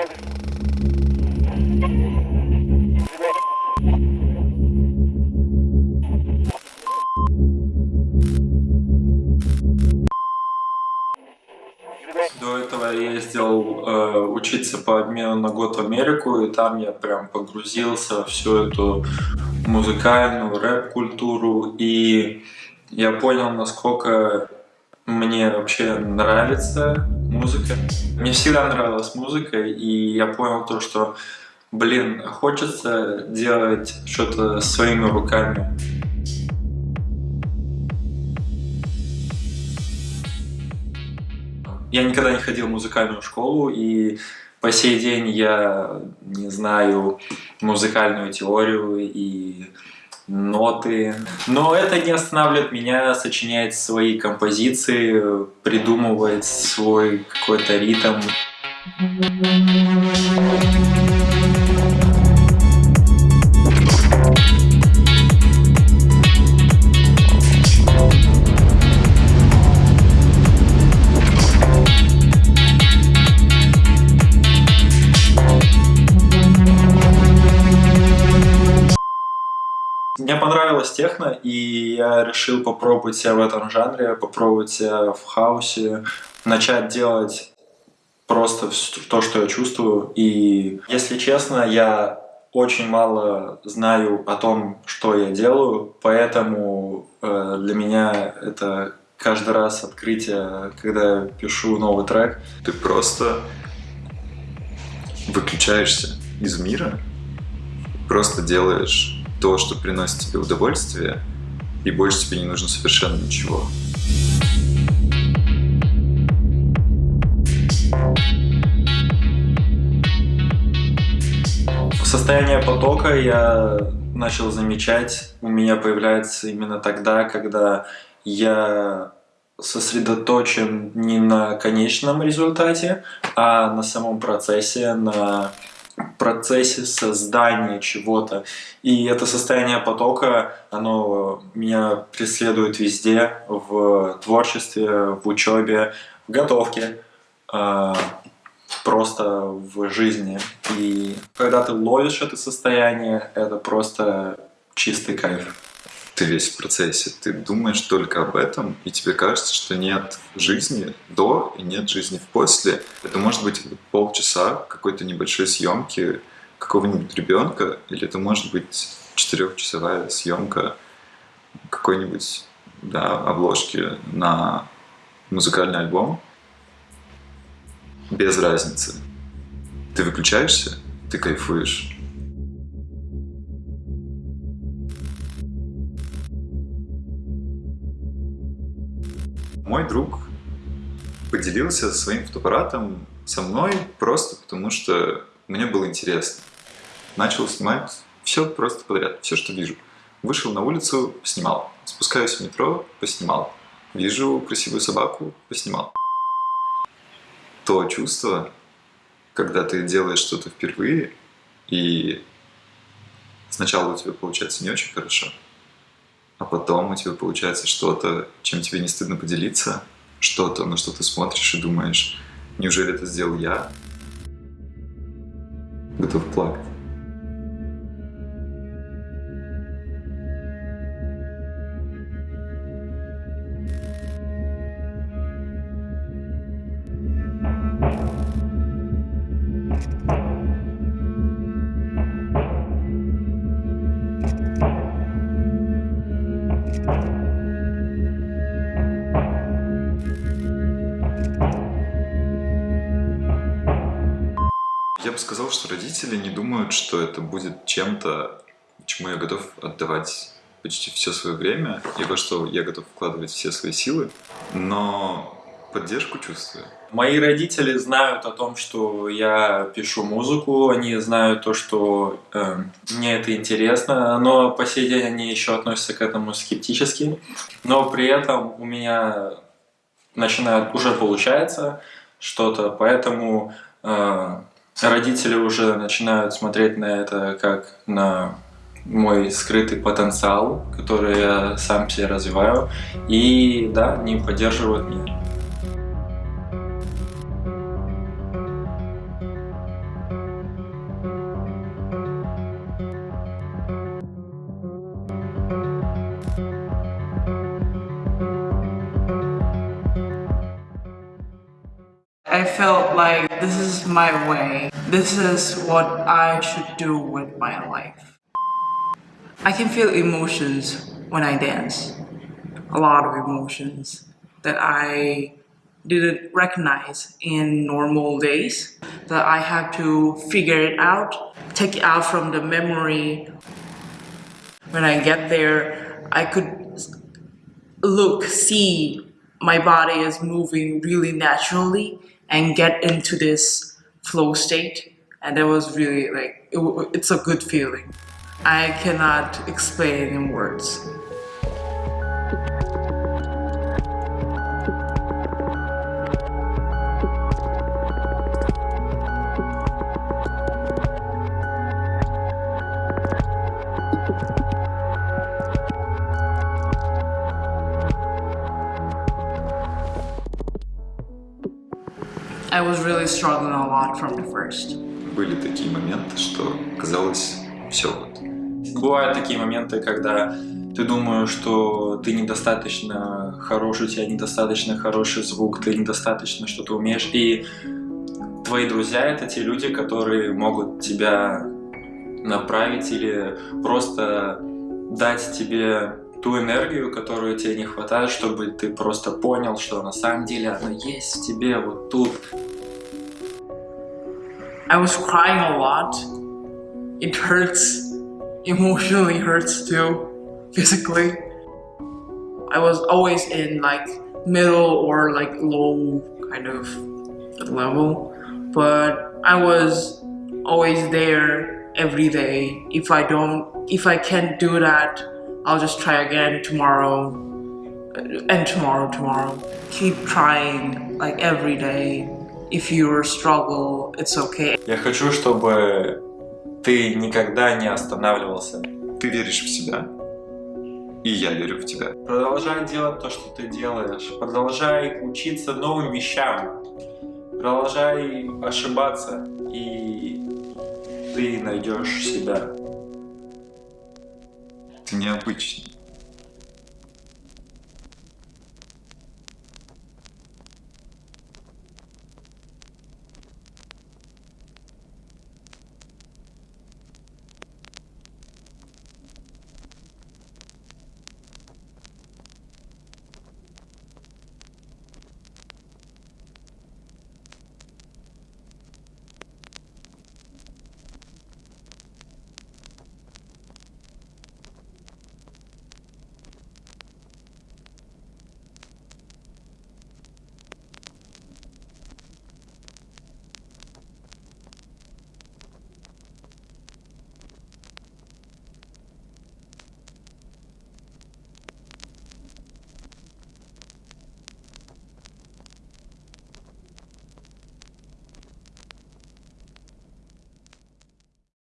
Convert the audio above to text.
До этого я ездил э, учиться по обмену на год в Америку, и там я прям погрузился в всю эту музыкальную рэп-культуру, и я понял, насколько мне вообще нравится музыка. Мне всегда нравилась музыка, и я понял то, что, блин, хочется делать что-то своими руками. Я никогда не ходил в музыкальную школу, и по сей день я не знаю музыкальную теорию и ноты. Но это не останавливает меня сочинять свои композиции, придумывать свой какой-то ритм. Мне понравилась техно, и я решил попробовать себя в этом жанре, попробовать себя в хаосе, начать делать просто то, что я чувствую. И, если честно, я очень мало знаю о том, что я делаю, поэтому э, для меня это каждый раз открытие, когда я пишу новый трек. Ты просто выключаешься из мира, просто делаешь то, что приносит тебе удовольствие, и больше тебе не нужно совершенно ничего. Состояние потока я начал замечать, у меня появляется именно тогда, когда я сосредоточен не на конечном результате, а на самом процессе, на процессе создания чего-то. И это состояние потока, оно меня преследует везде, в творчестве, в учебе, в готовке, а, просто в жизни. И когда ты ловишь это состояние, это просто чистый кайф ты весь в процессе, ты думаешь только об этом, и тебе кажется, что нет жизни до и нет жизни после. Это может быть полчаса какой-то небольшой съемки какого-нибудь ребенка, или это может быть четырехчасовая съемка какой-нибудь да, обложки на музыкальный альбом. Без разницы. Ты выключаешься, ты кайфуешь, Мой друг поделился своим фотоаппаратом со мной просто потому, что мне было интересно. Начал снимать все просто подряд, все, что вижу. Вышел на улицу, поснимал. Спускаюсь в метро, поснимал. Вижу красивую собаку, поснимал. То чувство, когда ты делаешь что-то впервые, и сначала у тебя получается не очень хорошо, потом у тебя получается что-то, чем тебе не стыдно поделиться, что-то, на что ты смотришь и думаешь, неужели это сделал я? Готов плакать. Я бы сказал, что родители не думают, что это будет чем-то, чему я готов отдавать почти все свое время, и во что я готов вкладывать все свои силы, но поддержку чувствую. Мои родители знают о том, что я пишу музыку, они знают то, что э, мне это интересно, но по сей день они еще относятся к этому скептически. Но при этом у меня начинает уже получается что-то, поэтому э, родители уже начинают смотреть на это как на мой скрытый потенциал, который я сам себе развиваю. И да, они поддерживают меня. I felt like this is my way. This is what I should do with my life. I can feel emotions when I dance. A lot of emotions that I didn't recognize in normal days. That I have to figure it out, take it out from the memory. When I get there, I could look, see my body is moving really naturally and get into this flow state. And that was really like, it, it's a good feeling. I cannot explain in words. I was really struggling a lot from the first. Были такие моменты, что казалось, все. Бывают такие моменты, когда ты думаешь, что ты недостаточно хороший, у тебя недостаточно хороший звук, ты недостаточно что-то умеешь, и твои друзья это те люди, которые могут тебя направить или просто дать тебе ту энергию, которую тебе не хватает, чтобы ты просто понял, что на самом деле она есть в тебе, вот тут. I was crying a lot. It hurts. Emotionally hurts too. Physically. I was always in like middle or like low kind of level. But I was always there every day. If I don't, if I can't do that, I'll just try again tomorrow and tomorrow, tomorrow. Keep trying like every day. If you struggle, it's okay. Я хочу, чтобы ты никогда не останавливался. Ты веришь в себя, и я верю в тебя. Продолжай делать то, что ты делаешь. Продолжай учиться новым вещам. Продолжай ошибаться, и ты найдешь себя. Ты необычный.